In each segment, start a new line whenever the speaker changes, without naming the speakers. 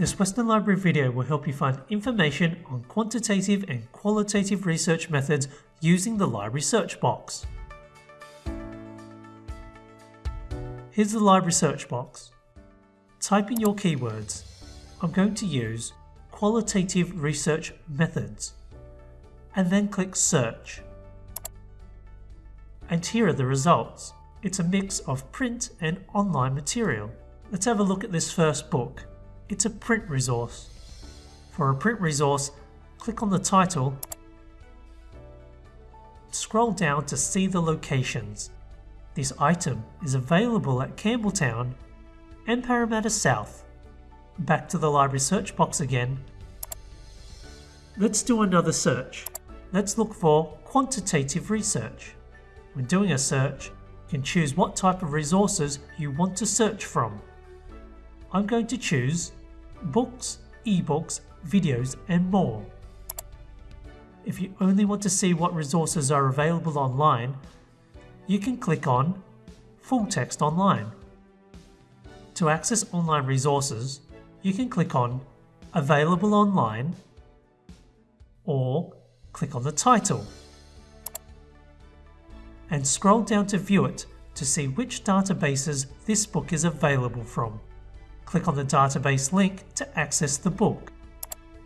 This Western Library video will help you find information on quantitative and qualitative research methods using the library search box. Here's the library search box. Type in your keywords. I'm going to use qualitative research methods and then click search. And here are the results. It's a mix of print and online material. Let's have a look at this first book. It's a print resource. For a print resource, click on the title, scroll down to see the locations. This item is available at Campbelltown and Parramatta South. Back to the library search box again. Let's do another search. Let's look for quantitative research. When doing a search, you can choose what type of resources you want to search from. I'm going to choose books, ebooks, videos and more. If you only want to see what resources are available online, you can click on Full Text Online. To access online resources, you can click on Available Online or click on the title and scroll down to view it to see which databases this book is available from. Click on the database link to access the book.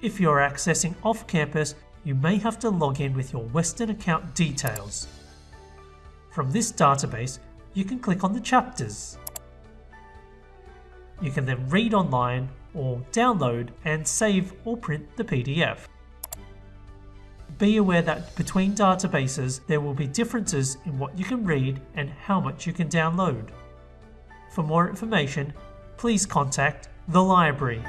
If you're accessing off campus, you may have to log in with your Western account details. From this database, you can click on the chapters. You can then read online or download and save or print the PDF. Be aware that between databases there will be differences in what you can read and how much you can download. For more information, please contact the library.